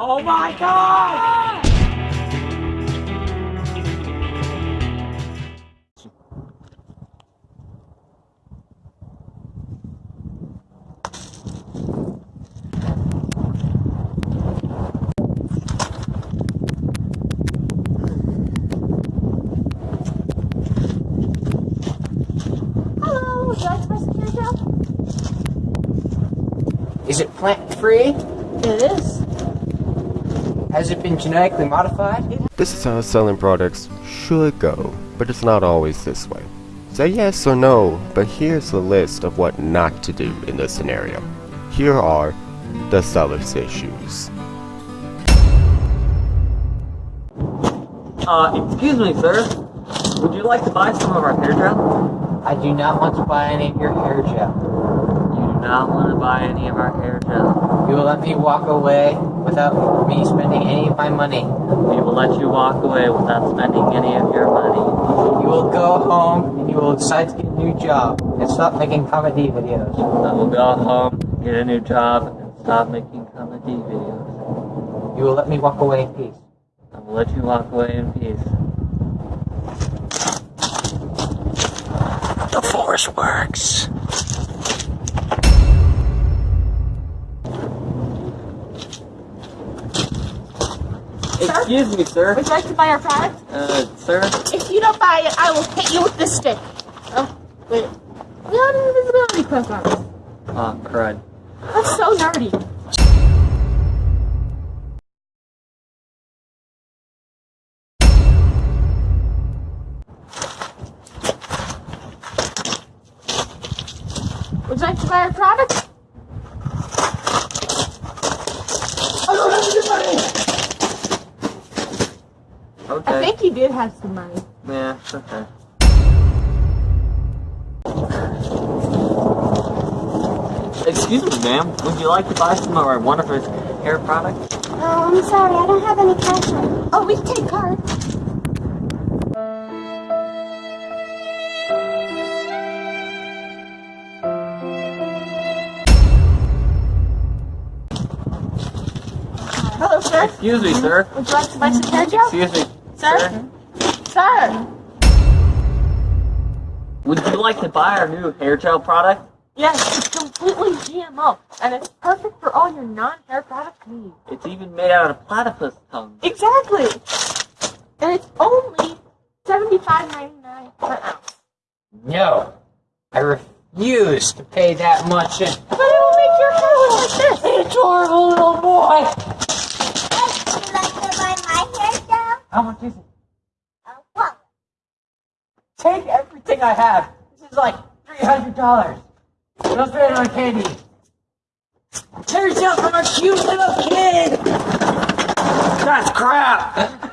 Oh my god! Hello, would you like to buy some hair gel? Is it plant free? It is. Has it been genetically modified? This is how selling products should go, but it's not always this way. Say yes or no, but here's a list of what not to do in this scenario. Here are the seller's issues. Uh, excuse me, sir. Would you like to buy some of our hair gel? I do not want to buy any of your hair gel. You do not want to buy any of our hair gel. You will let me walk away without me spending any of my money. We will let you walk away without spending any of your money. You will go home and you will decide to get a new job and stop making comedy videos. I will go home, get a new job, and stop making comedy videos. You will let me walk away in peace. I will let you walk away in peace. The force works. Excuse me, sir. Would you like to buy our product? Uh, sir? If you don't buy it, I will hit you with this stick. Oh, wait. We have an invisibility cloak on us. Oh, crud. That's so nerdy. Would you like to buy our product? I don't have any money. Okay. I think you did have some money. Yeah, okay. Excuse me, ma'am. Would you like to buy some of our wonderful hair products? Oh, I'm sorry, I don't have any cash on. Oh, we can take card. Hello, sir. Excuse me, sir. Would you like to buy some hair gel? Excuse me, Sir? Sir. Would you like to buy our new hair gel product? Yes, it's completely GMO, and it's perfect for all your non-hair product needs. It's even made out of platypus tongue. Exactly. And it's only seventy-five ninety-nine per ounce. No. I refuse to pay that much in. But it'll make your hair look like this. Adorable little boy. How much is it? Take everything I have. This is like $300. Those are on candy. Tear yourself from our cute little kid! That's crap!